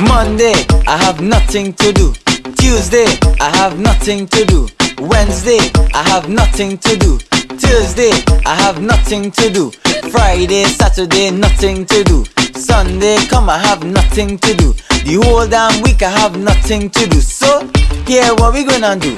Monday, I have nothing to do. Tuesday, I have nothing to do. Wednesday, I have nothing to do. Tuesday, I have nothing to do. Friday, Saturday, nothing to do. Sunday, come, I have nothing to do. The whole damn week, I have nothing to do. So, here, what we gonna do?